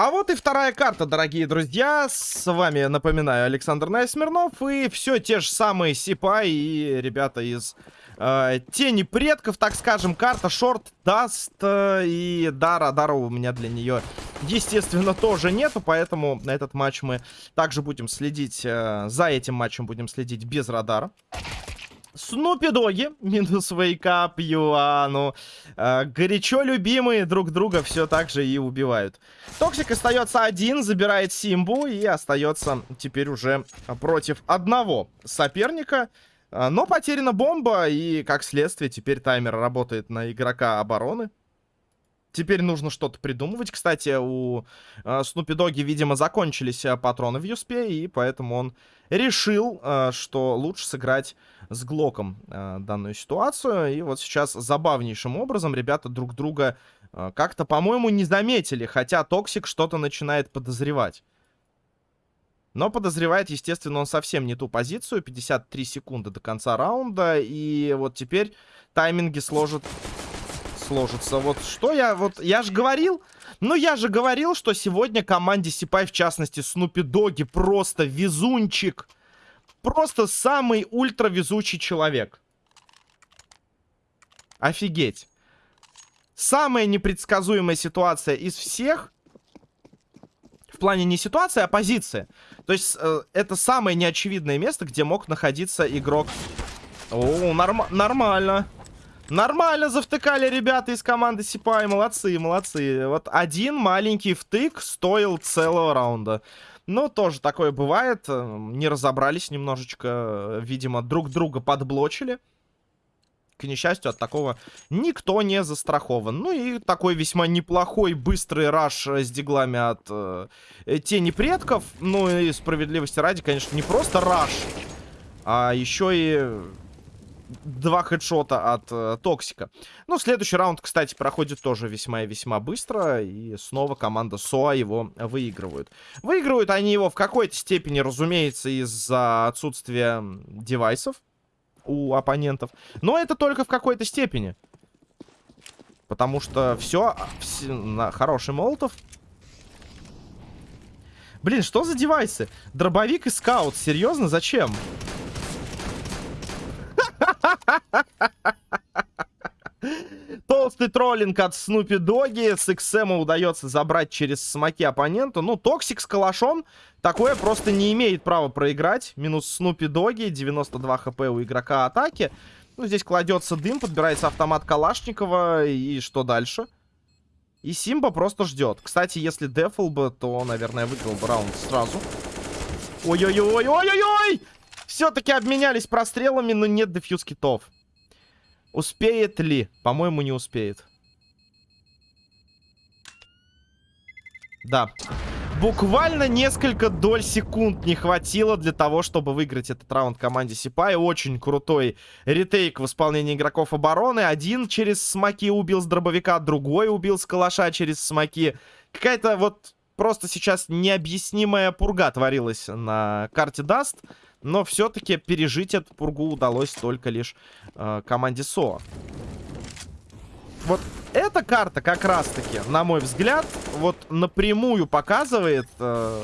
А вот и вторая карта, дорогие друзья. С вами, напоминаю, Александр Найсмирнов. И все те же самые Сипа и ребята из э, Тени Предков, так скажем. Карта Шорт даст. Э, и да, радара у меня для нее, естественно, тоже нету. Поэтому на этот матч мы также будем следить. Э, за этим матчем будем следить без радара. Снупи Доги, минус вейкап, Юану. Э, горячо любимые друг друга все так же и убивают. Токсик остается один, забирает Симбу и остается теперь уже против одного соперника. Э, но потеряна бомба и, как следствие, теперь таймер работает на игрока обороны. Теперь нужно что-то придумывать. Кстати, у э, Снупи Доги, видимо, закончились э, патроны в Юспе, и поэтому он решил, э, что лучше сыграть с Глоком э, данную ситуацию. И вот сейчас забавнейшим образом ребята друг друга э, как-то, по-моему, не заметили, хотя Токсик что-то начинает подозревать. Но подозревает, естественно, он совсем не ту позицию. 53 секунды до конца раунда. И вот теперь тайминги сложат сложится. Вот что я... Вот я же говорил... Ну, я же говорил, что сегодня команде Сипай, в частности, Снупи Доги, просто везунчик. Просто самый ультра везучий человек. Офигеть. Самая непредсказуемая ситуация из всех... В плане не ситуация, а позиция. То есть, э, это самое неочевидное место, где мог находиться игрок. О, норм нормально. Нормально завтыкали ребята из команды Сипай. Молодцы, молодцы. Вот один маленький втык стоил целого раунда. Ну, тоже такое бывает. Не разобрались немножечко. Видимо, друг друга подблочили. К несчастью, от такого никто не застрахован. Ну и такой весьма неплохой быстрый раш с диглами от э, тени предков. Ну и справедливости ради, конечно, не просто раш, а еще и два хедшота от э, Токсика. Ну, следующий раунд, кстати, проходит тоже весьма и весьма быстро. И снова команда СОА его выигрывают. Выигрывают они его в какой-то степени, разумеется, из-за отсутствия девайсов у оппонентов. Но это только в какой-то степени. Потому что все, все на хороший молотов. Блин, что за девайсы? Дробовик и скаут. Серьезно? Зачем? Толстый троллинг от Снупи Доги. С XM удается забрать через смоки оппоненту. Ну, Токсик с калашом такое просто не имеет права проиграть. Минус Снупи Доги. 92 хп у игрока атаки. Ну, здесь кладется дым, подбирается автомат Калашникова. И что дальше? И Симба просто ждет. Кстати, если дефл бы, то, наверное, выиграл бы раунд сразу. Ой-ой-ой-ой-ой-ой! Все-таки обменялись прострелами, но нет дефьюз китов. Успеет ли? По-моему, не успеет. Да. Буквально несколько доль секунд не хватило для того, чтобы выиграть этот раунд команде Сипай. Очень крутой retake в исполнении игроков обороны. Один через смоки убил с дробовика, другой убил с калаша через смоки. Какая-то вот просто сейчас необъяснимая пурга творилась на карте Dust. Но все-таки пережить эту пургу удалось только лишь э, команде СО. Вот эта карта как раз-таки, на мой взгляд, вот напрямую показывает, э,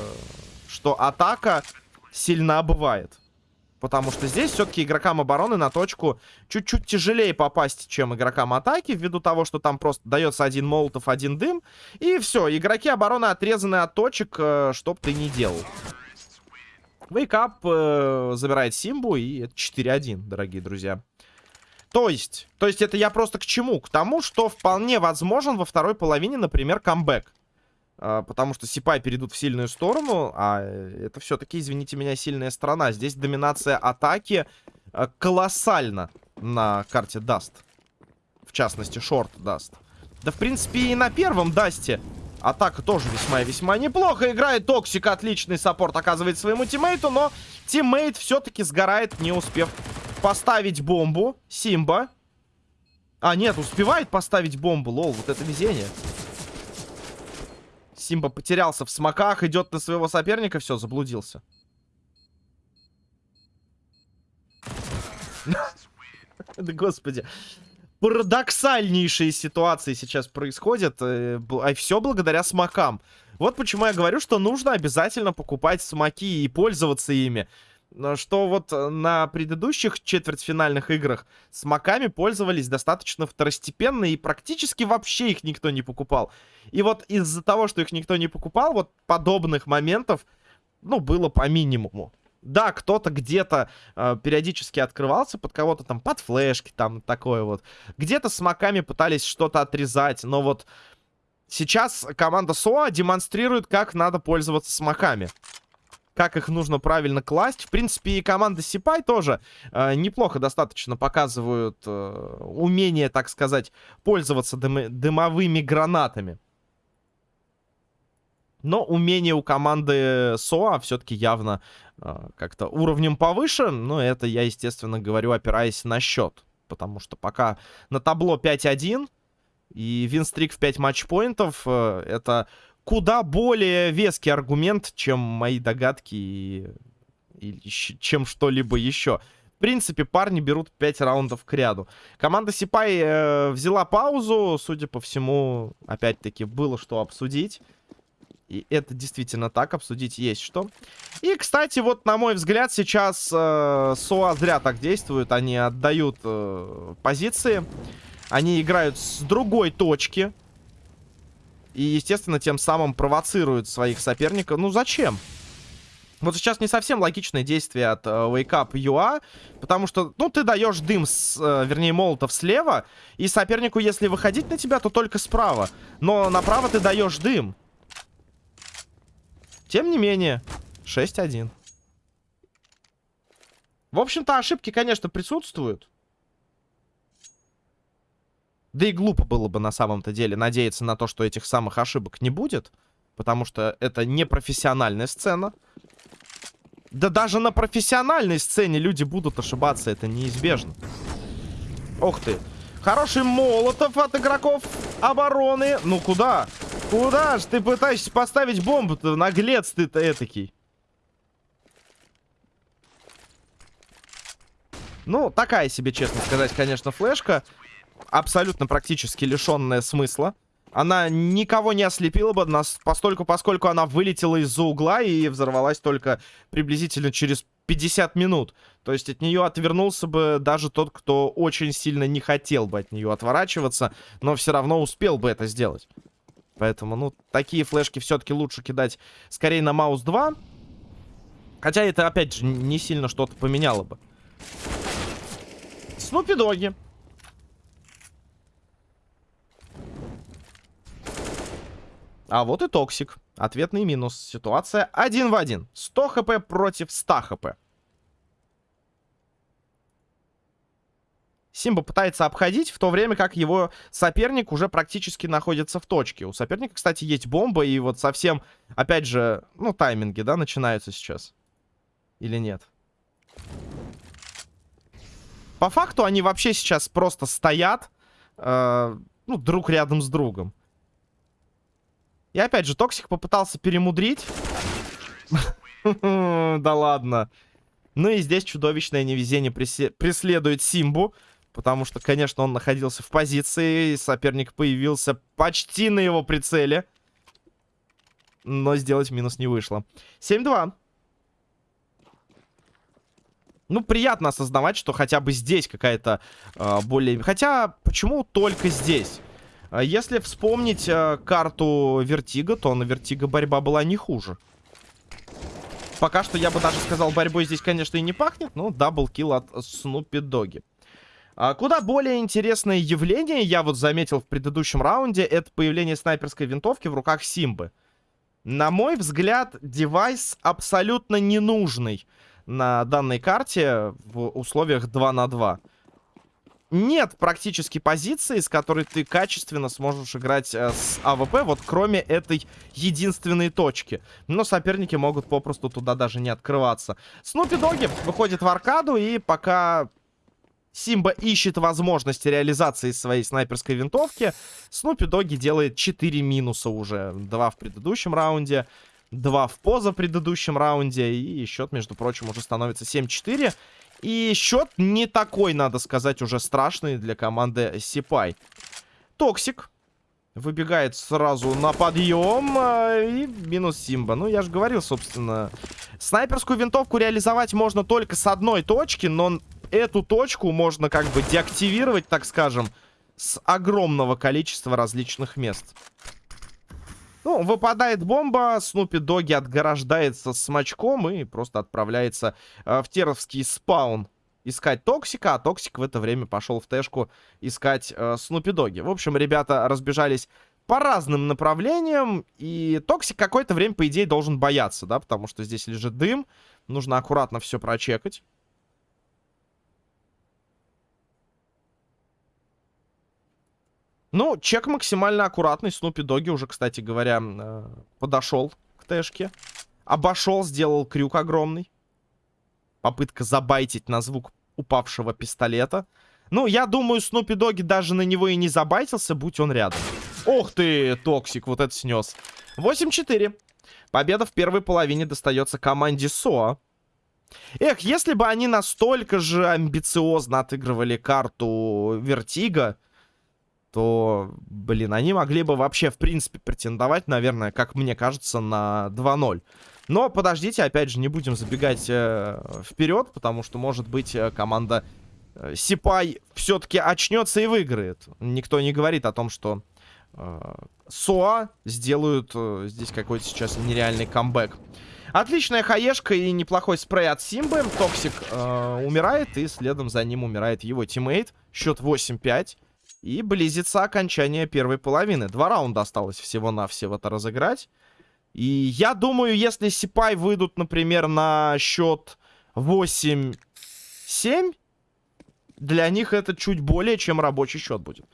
что атака сильна бывает. Потому что здесь все-таки игрокам обороны на точку чуть-чуть тяжелее попасть, чем игрокам атаки, ввиду того, что там просто дается один молотов, один дым. И все, игроки обороны отрезаны от точек, э, чтоб ты не делал. Вейкап э, забирает Симбу, и это 4-1, дорогие друзья. То есть, то есть это я просто к чему? К тому, что вполне возможен во второй половине, например, камбэк. Э, потому что Сипай перейдут в сильную сторону, а это все-таки, извините меня, сильная сторона. Здесь доминация атаки э, колоссальна на карте Dust. В частности, Short Dust. Да, в принципе, и на первом Дасте Атака тоже весьма и весьма неплохо играет. Токсик отличный support оказывает своему тиммейту, но teammate все-таки сгорает, не успев поставить бомбу. Симба. А, нет, успевает поставить бомбу. LOL, вот это везение. Симба потерялся в смоках, идет на своего соперника. Все, заблудился. Да господи парадоксальнейшие ситуации сейчас происходят. Э, а все благодаря смокам. Вот почему я говорю, что нужно обязательно покупать смоки и пользоваться ими. Что вот э, на предыдущих четвертьфинальных играх смоками пользовались достаточно второстепенно и практически вообще их никто не покупал. И вот из-за того, что их никто не покупал, вот подобных моментов, ну, было по минимуму. Да, кто-то где-то э, периодически открывался под кого-то там, под флешки там, такое вот. Где-то с маками пытались что-то отрезать, но вот сейчас команда СОА демонстрирует, как надо пользоваться смоками. Как их нужно правильно класть. В принципе, и команда Сипай тоже э, неплохо достаточно показывают э, умение, так сказать, пользоваться дым дымовыми гранатами. Но умение у команды СОА все-таки явно э, как-то уровнем повыше. Но это я, естественно, говорю, опираясь на счет. Потому что пока на табло 5-1 и винстрик в 5 матчпоинтов, э, это куда более веский аргумент, чем мои догадки и, и чем что-либо еще. В принципе, парни берут 5 раундов к ряду. Команда Сипай э, взяла паузу. Судя по всему, опять-таки, было что обсудить. И это действительно так, обсудить есть что. И, кстати, вот, на мой взгляд, сейчас э, СОА зря так действуют. Они отдают э, позиции. Они играют с другой точки. И, естественно, тем самым провоцируют своих соперников. Ну, зачем? Вот сейчас не совсем логичное действие от э, Wake Up UA, потому что, ну, ты даешь дым, с, э, вернее, молотов слева, и сопернику, если выходить на тебя, то только справа. Но направо ты даешь дым. Тем не менее, 6-1. В общем-то, ошибки, конечно, присутствуют. Да и глупо было бы на самом-то деле надеяться на то, что этих самых ошибок не будет. Потому что это не профессиональная сцена. Да даже на профессиональной сцене люди будут ошибаться, это неизбежно. Ох ты. Хороший молотов от игроков обороны. Ну куда? Куда ж ты пытаешься поставить бомбу-то? Наглец ты-то этакий. Ну, такая себе, честно сказать, конечно, флешка. Абсолютно практически лишенная смысла. Она никого не ослепила бы, нас, постольку, поскольку она вылетела из-за угла и взорвалась только приблизительно через 50 минут. То есть от нее отвернулся бы даже тот, кто очень сильно не хотел бы от нее отворачиваться, но все равно успел бы это сделать. Поэтому, ну, такие флешки все-таки лучше кидать скорее на маус 2. Хотя это, опять же, не сильно что-то поменяло бы. Снупи Доги. А вот и Токсик. Ответный минус. Ситуация один в один. 100 хп против 100 хп. Симба пытается обходить, в то время как его соперник уже практически находится в точке. У соперника, кстати, есть бомба, и вот совсем, опять же, ну, тайминги, да, начинаются сейчас. Или нет? По факту они вообще сейчас просто стоят, э, ну, друг рядом с другом. И опять же, Токсик попытался перемудрить. Да ладно. Ну и здесь чудовищное невезение преследует Симбу. Потому что, конечно, он находился в позиции. Соперник появился почти на его прицеле. Но сделать минус не вышло. 7-2. Ну, приятно осознавать, что хотя бы здесь какая-то э, более... Хотя, почему только здесь? А если вспомнить э, карту Vertigo, то на Vertigo борьба была не хуже. Пока что я бы даже сказал, борьбой здесь, конечно, и не пахнет, но double kill от Снупи Доги. А куда более интересное явление, я вот заметил в предыдущем раунде, это появление снайперской винтовки в руках Симбы. На мой взгляд, девайс абсолютно ненужный на данной карте в условиях 2 на 2 нет практически позиции, с которой ты качественно сможешь играть э, с AWP, вот кроме этой единственной точки. Но соперники могут попросту туда даже не открываться. Снупи Доги выходит в аркаду, и пока Симба ищет возможности реализации своей снайперской винтовки, Снупи Доги делает 4 минуса уже. Два в предыдущем раунде, два в позапредыдущем раунде, и счет, между прочим, уже становится 7-4. И счет не такой, надо сказать, уже страшный для команды Сипай. Токсик Выбегает сразу на подъем. Э, и минус Симба. Ну, я же говорил, собственно. Снайперскую винтовку реализовать можно только с одной точки, но эту точку можно как бы деактивировать, так скажем, с огромного количества различных мест. Ну, выпадает бомба, Снупи Доги отгорождается смачком и просто отправляется э, в теровский spawn искать Токсика, а Токсик в это время пошел в Тэшку искать э, Снупи Доги. В общем, ребята разбежались по разным направлениям, и Токсик какое-то время, по идее, должен бояться, да, потому что здесь лежит дым, нужно аккуратно все прочекать. Ну, чек максимально аккуратный. Снупи Доги уже, кстати говоря, э, подошел к Тэшке. Обошел, сделал крюк огромный. Попытка забайтить на звук упавшего пистолета. Ну, я думаю, Снупи Доги даже на него и не забайтился, будь он рядом. Ох ты, Токсик, вот это снес. 8-4. Победа в первой половине достается команде СОА. Эх, если бы они настолько же амбициозно отыгрывали карту Вертига, то, блин, они могли бы вообще, в принципе, претендовать, наверное, как мне кажется, на 2-0. Но подождите, опять же, не будем забегать э, вперед, потому что, может быть, э, команда э, Сипай все-таки очнется и выиграет. Никто не говорит о том, что э, Соа сделают э, здесь какой-то сейчас нереальный камбэк. Отличная хаешка и неплохой спрей от Симбы. Токсик э, умирает, и следом за ним умирает его teammate. Счет 8-5. И близится окончание первой половины. Два раунда осталось всего-навсего-то разыграть. И я думаю, если Сипай выйдут, например, на счет 8-7, для них это чуть более чем рабочий счет будет.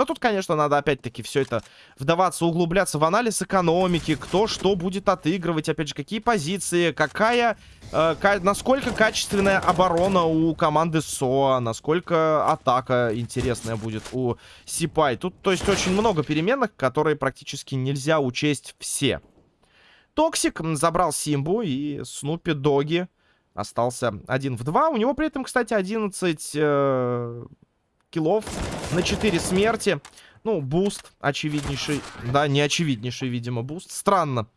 Но тут, конечно, надо опять-таки все это вдаваться, углубляться в анализ экономики, кто что будет отыгрывать, опять же, какие позиции, какая, э, насколько качественная оборона у команды СОА, насколько атака интересная будет у Сипай. Тут, то есть, очень много переменных, которые практически нельзя учесть все. Токсик забрал Симбу и Снупи Доги остался один в два. У него при этом, кстати, 11 э, киллов на 4 смерти. Ну, boost очевиднейший. Да, не очевиднейший, видимо, boost. Странно.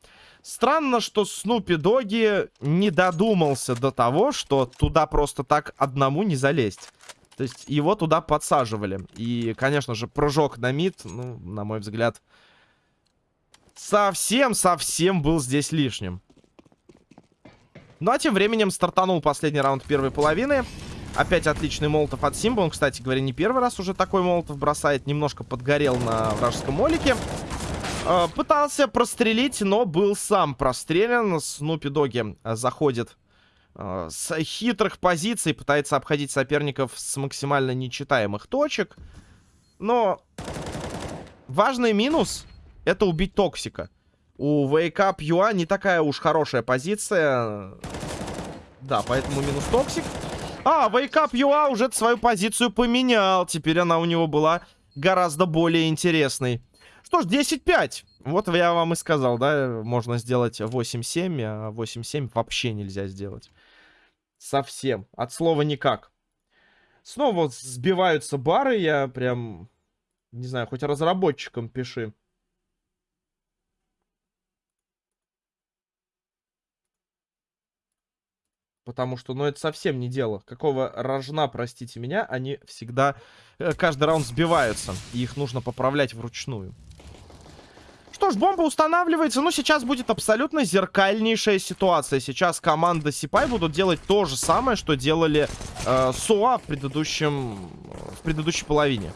Странно, что Снупи Доги не додумался до того, что туда просто так одному не залезть. То есть его туда подсаживали. И, конечно же, прыжок на mid, ну, на мой взгляд, совсем-совсем был здесь лишним. Ну, а тем временем стартанул последний раунд первой половины. Опять отличный молотов от Симба. Он, кстати говоря, не первый раз уже такой молотов бросает. Немножко подгорел на вражеском молике. Э, пытался прострелить, но был сам прострелен. Снупи Доги э, заходит э, с хитрых позиций. Пытается обходить соперников с максимально нечитаемых точек. Но важный минус — это убить Токсика. У Wake Up UA не такая уж хорошая позиция. Да, поэтому минус Токсик. А, Wake Up UA уже свою позицию поменял. Теперь она у него была гораздо более интересной. Что ж, 10-5. Вот я вам и сказал, да, можно сделать 8-7, а 8-7 вообще нельзя сделать. Совсем. От слова никак. Снова сбиваются бары, я прям, не знаю, хоть разработчикам пиши. Потому что, ну, это совсем не дело. Какого рожна, простите меня, они всегда э, каждый раунд сбиваются. И их нужно поправлять вручную. Что ж, бомба устанавливается. Ну, сейчас будет абсолютно зеркальнейшая ситуация. Сейчас команда Сипай будут делать то же самое, что делали э, Суа в предыдущем... в предыдущей половине.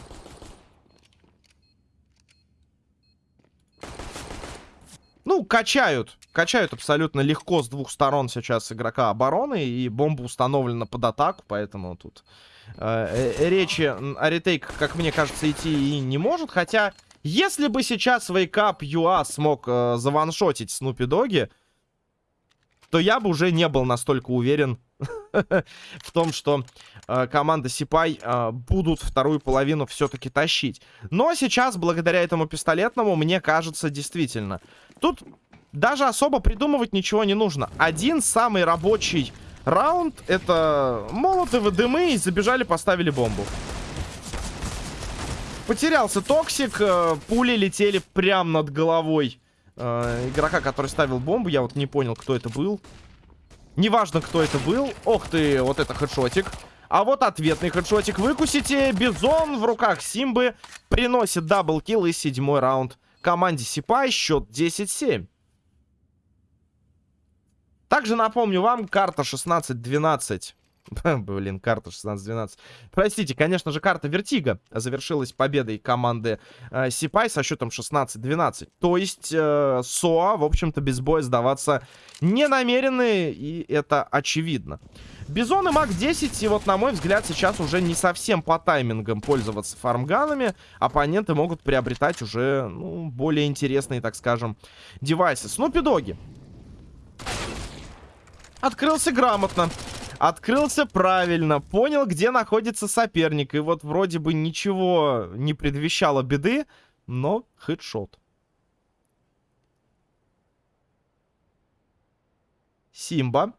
Качают. Качают абсолютно легко с двух сторон сейчас игрока обороны. И бомба установлена под атаку, поэтому тут э, э, речи о ретейк, как мне кажется, идти и не может. Хотя, если бы сейчас Wake Up смог э, заваншотить Снупи Доги, то я бы уже не был настолько уверен в том, что э, команда Сипай э, будут вторую половину все-таки тащить. Но сейчас, благодаря этому пистолетному, мне кажется, действительно. Тут даже особо придумывать ничего не нужно. Один самый рабочий раунд, это молотовы, дымы, и забежали, поставили бомбу. Потерялся Токсик. Э, пули летели прямо над головой э, игрока, который ставил бомбу. Я вот не понял, кто это был. Неважно, кто это был. Ох ты, вот это хедшотик. А вот ответный хедшотик. Выкусите. Бизон в руках Симбы приносит double kill и седьмой раунд команде Сипай. Счет 10-7. Также напомню вам, карта 16-12 Блин, карта 16-12. Простите, конечно же, карта Вертига завершилась победой команды э, Сипай со счетом 16-12. То есть э, СОА, в общем-то, без боя сдаваться не намерены, и это очевидно. Бизон и MAC-10, и вот, на мой взгляд, сейчас уже не совсем по таймингам пользоваться фармганами. Оппоненты могут приобретать уже, ну, более интересные, так скажем, девайсы. Снупи-доги. Открылся грамотно. Открылся правильно, понял, где находится соперник. И вот вроде бы ничего не предвещало беды, но хедшот. Симба.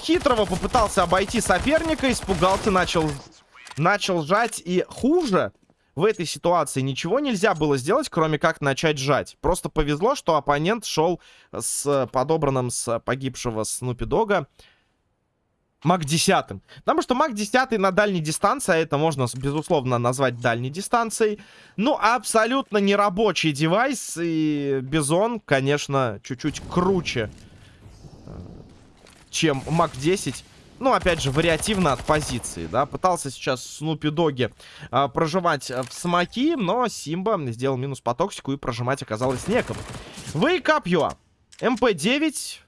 Хитрого попытался обойти соперника, испугался, начал, начал жать. И хуже в этой ситуации ничего нельзя было сделать, кроме как начать жать. Просто повезло, что оппонент шел с подобранным с погибшего Снупи Дога Маг 10. Потому что Маг 10 на дальней дистанции, а это можно, безусловно, назвать дальней дистанцией. Ну, абсолютно нерабочий девайс. И Бизон, конечно, чуть-чуть круче, э, чем MAC-10. Ну, опять же, вариативно от позиции, да. Пытался сейчас Снупи Доги а, проживать в смоки, но Симба сделал минус по токсику и прожимать оказалось некому. Wake Up UA. МП-9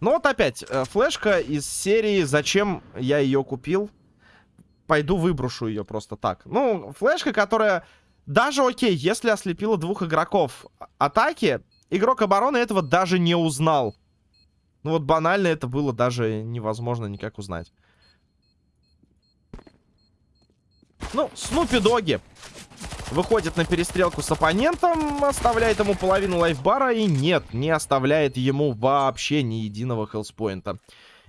Ну вот опять, э, флешка из серии «Зачем я ее купил?» Пойду выброшу ее просто так. Ну, флешка, которая даже окей, если ослепила двух игроков атаки, игрок обороны этого даже не узнал. Ну вот банально это было даже невозможно никак узнать. Ну, Снупи Доги выходит на перестрелку с оппонентом, оставляет ему половину лайфбара и нет, не оставляет ему вообще ни единого хелспоинта.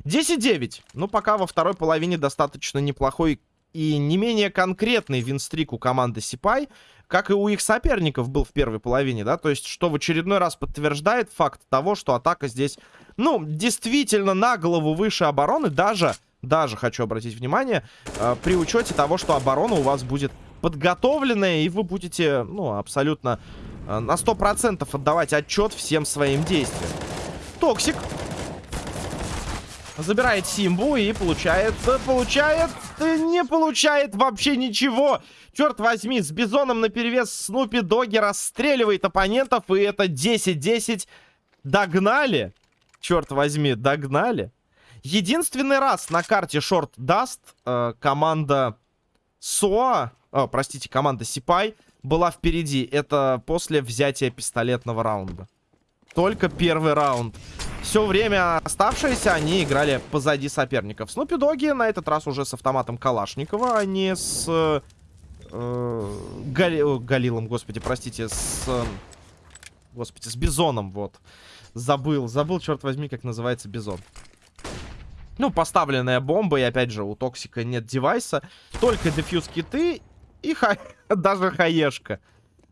10-9. Ну, пока во второй половине достаточно неплохой и не менее конкретный винстрик у команды Сипай, как и у их соперников был в первой половине, да, то есть, что в очередной раз подтверждает факт того, что атака здесь, ну, действительно на голову выше обороны, даже, даже хочу обратить внимание, э, при учете того, что оборона у вас будет подготовленная, и вы будете, ну, абсолютно э, на 100% отдавать отчет всем своим действиям. Токсик. Забирает Симбу и получает, получает, не получает вообще ничего. Черт возьми, с Бизоном наперевес Снупи Доги расстреливает оппонентов, и это 10-10. Догнали. Черт возьми, догнали. Единственный раз на карте Short Dust э, команда СОА, о, простите, команда Сипай была впереди. Это после взятия пистолетного раунда. Только первый раунд. Все время оставшиеся они играли позади соперников. Снупи Доги на этот раз уже с автоматом Калашникова, а не с... Э, Гали... Галилом, господи, простите, с... Э, господи, с Бизоном, вот. Забыл, забыл, черт возьми, как называется Бизон. Ну, поставленная бомба, и опять же, у Токсика нет девайса. Только defuse киты и ха... даже хаешка.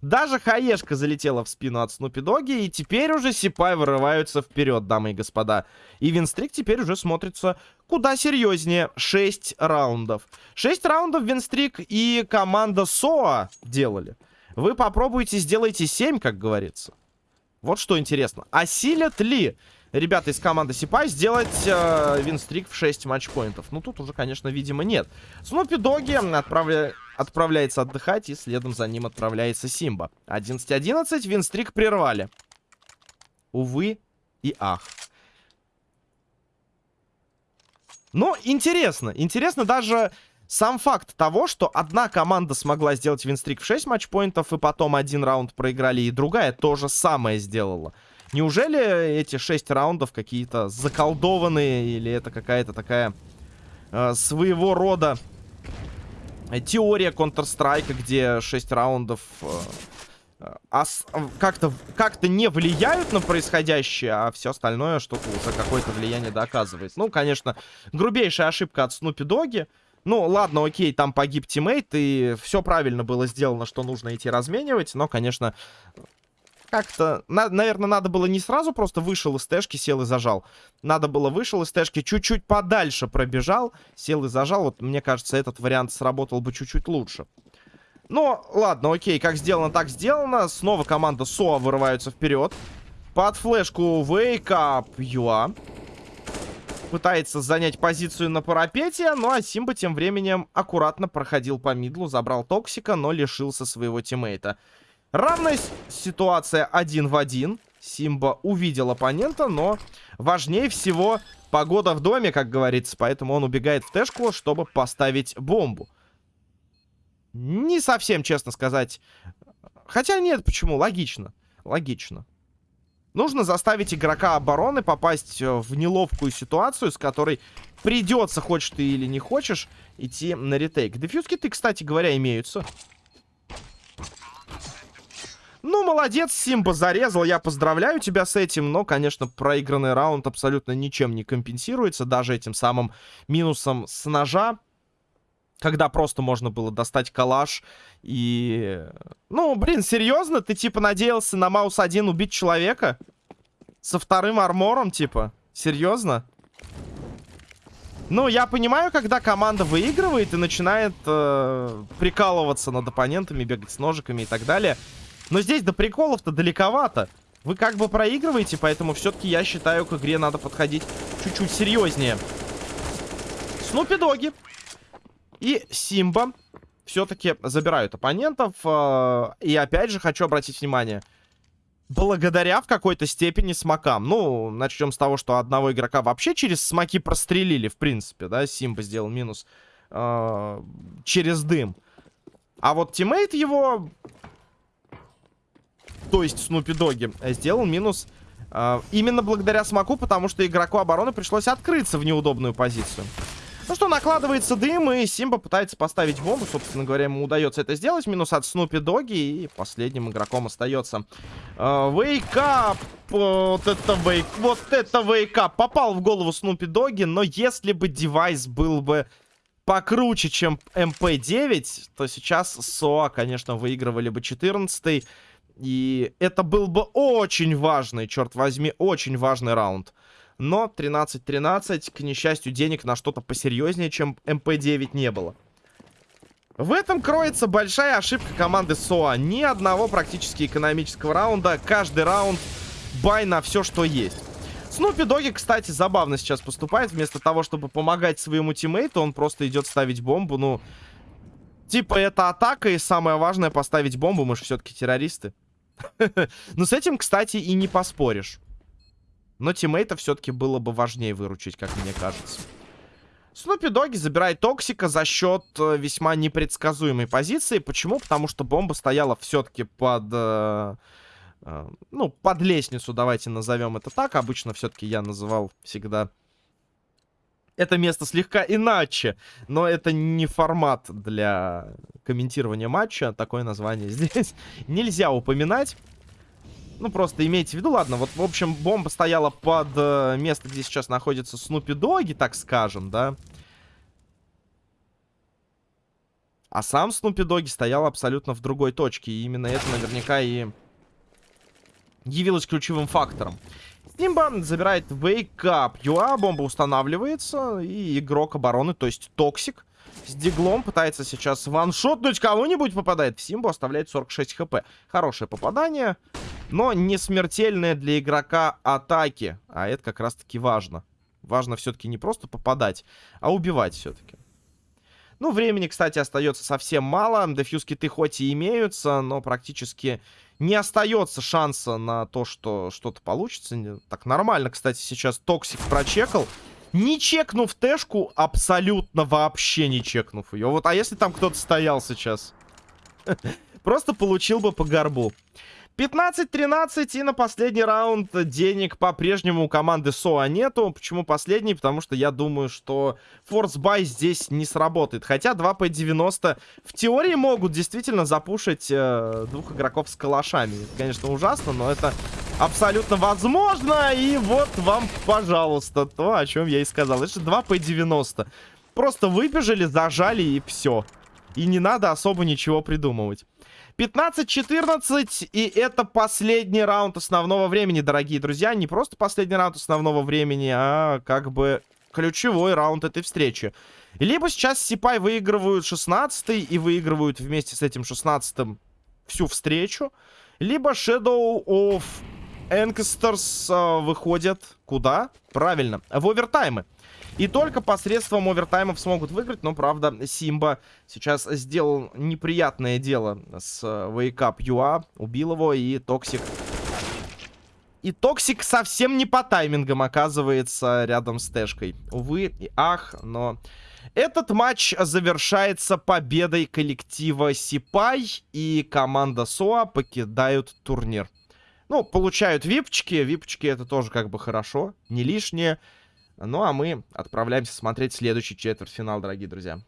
Даже хаешка залетела в спину от Снупи Доги, и теперь уже Сипай вырываются вперед, дамы и господа. И Винстрик теперь уже смотрится куда серьезнее. 6 раундов. 6 раундов Винстрик и команда Соа делали. Вы попробуйте, сделайте 7, как говорится. Вот что интересно. Осилят ли ребята из команды Сипай сделать э, винстрик в 6 матчпоинтов. Ну, тут уже, конечно, видимо, нет. Снупи Доги отправля... отправляется отдыхать, и следом за ним отправляется Симба. 11-11, винстрик прервали. Увы и ах. Но интересно. Интересно даже сам факт того, что одна команда смогла сделать винстрик в 6 матчпоинтов, и потом один раунд проиграли, и другая то же самое сделала. Неужели эти шесть раундов какие-то заколдованные, или это какая-то такая э, своего рода теория Counter-Strike, где 6 раундов э, э, как-то как не влияют на происходящее, а все остальное что-то уже какое-то влияние доказывает. Ну, конечно, грубейшая ошибка от Снупи Доги. Ну, ладно, окей, там погиб тиммейт, и все правильно было сделано, что нужно идти разменивать, но, конечно, как-то, на, наверное, надо было не сразу просто вышел из тэшки, сел и зажал. Надо было вышел из тэшки, чуть-чуть подальше пробежал, сел и зажал. Вот, мне кажется, этот вариант сработал бы чуть-чуть лучше. Но, ладно, окей, как сделано, так сделано. Снова команда СОА вырываются вперед. Под флешку Wake Up UA. Пытается занять позицию на парапете, ну а Симба тем временем аккуратно проходил по мидлу, забрал Токсика, но лишился своего тиммейта. Равная ситуация один в один. Симба увидел оппонента, но важнее всего погода в доме, как говорится. Поэтому он убегает в тэшку, чтобы поставить бомбу. Не совсем, честно сказать. Хотя нет, почему? Логично. Логично. Нужно заставить игрока обороны попасть э, в неловкую ситуацию, с которой придется, хочешь ты или не хочешь, идти на ретейк. Дефьюзки ты, кстати говоря, имеются. Ну, молодец, Симба зарезал, я поздравляю тебя с этим, но, конечно, проигранный раунд абсолютно ничем не компенсируется, даже этим самым минусом с ножа, когда просто можно было достать калаш и... Ну, блин, серьезно? Ты, типа, надеялся на маус 1 убить человека? Со вторым армором, типа? Серьезно? Ну, я понимаю, когда команда выигрывает и начинает э, прикалываться над оппонентами, бегать с ножиками и так далее... Но здесь до приколов-то далековато. Вы как бы проигрываете, поэтому все-таки я считаю, к игре надо подходить чуть-чуть серьезнее. Снупи Доги и Симба все-таки забирают оппонентов. Э, и опять же хочу обратить внимание. Благодаря в какой-то степени смокам. Ну, начнем с того, что одного игрока вообще через смоки прострелили, в принципе, да. Симба сделал минус э, через дым. А вот тиммейт его то есть Снупи Доги, э, сделал минус э, именно благодаря смоку, потому что игроку обороны пришлось открыться в неудобную позицию. Ну что, накладывается дым, и Симба пытается поставить бомбу. Собственно говоря, ему удается это сделать. Минус от Снупи Доги, и последним игроком остается Wake Up. Э, вот это wake, вот это wake up. Попал в голову Снупи Доги, но если бы девайс был бы покруче, чем МП-9, то сейчас СОА, конечно, выигрывали бы 14 -й. И это был бы очень важный, черт возьми, очень важный раунд. Но 13-13, к несчастью, денег на что-то посерьезнее, чем МП-9 не было. В этом кроется большая ошибка команды СОА. Ни одного практически экономического раунда. Каждый раунд buy на все, что есть. Снупи Доги, кстати, забавно сейчас поступает. Вместо того, чтобы помогать своему тиммейту, он просто идет ставить бомбу. Ну, типа, это атака, и самое важное поставить бомбу. Мы же все-таки террористы. Ну, с этим, кстати, и не поспоришь. Но тиммейта все-таки было бы важнее выручить, как мне кажется. Снупи Доги забирает Токсика за счет э, весьма непредсказуемой позиции. Почему? Потому что бомба стояла все-таки под... Э, э, ну, под лестницу, давайте назовем это так. Обычно все-таки я называл всегда это место слегка иначе. Но это не формат для комментирования матча. Такое название здесь нельзя упоминать. Ну, просто имейте в виду, ладно, вот, в общем, бомба стояла под э, место, где сейчас находится Снупи Доги, так скажем, да. А сам Снупи Доги стоял абсолютно в другой точке, и именно это наверняка и явилось ключевым фактором. Симба забирает Up UA, бомба устанавливается, и игрок обороны, то есть Токсик, с диглом пытается сейчас ваншотнуть кого-нибудь, попадает в Симбу, оставляет 46 хп. Хорошее попадание, но не смертельное для игрока атаки, а это как раз-таки важно. Важно все-таки не просто попадать, а убивать все-таки. Ну, времени, кстати, остается совсем мало. Defuse киты хоть и имеются, но практически не остается шанса на то, что что-то получится. Так, нормально, кстати, сейчас Токсик прочекал. Не чекнув тэшку, абсолютно вообще не чекнув ее. Вот, а если там кто-то стоял сейчас? Просто получил бы по горбу. 15-13 и на последний раунд денег по-прежнему у команды СОА нету. Почему последний? Потому что я думаю, что force buy здесь не сработает. Хотя 2 P90 в теории могут действительно запушить э, двух игроков с калашами. Это, конечно, ужасно, но это абсолютно возможно. И вот вам, пожалуйста, то, о чем я и сказал. Это же 2 P90. Просто выбежали, зажали и все. И не надо особо ничего придумывать. 15-14, и это последний раунд основного времени, дорогие друзья. Не просто последний раунд основного времени, а как бы ключевой раунд этой встречи. Либо сейчас Сипай выигрывают 16 и выигрывают вместе с этим 16 всю встречу. Либо Shadow of Ancestors э, выходят куда? Правильно, в овертаймы. И только посредством овертаймов смогут выиграть. Но, правда, Симба сейчас сделал неприятное дело с Wake Up UA. Убил его и Токсик... И Токсик совсем не по таймингам оказывается рядом с Тэшкой. Увы и ах, но... Этот матч завершается победой коллектива Сипай. И команда СОА покидают турнир. Ну, получают випчики. Випчики это тоже как бы хорошо, не лишнее. Ну, а мы отправляемся смотреть следующий четвертьфинал, дорогие друзья.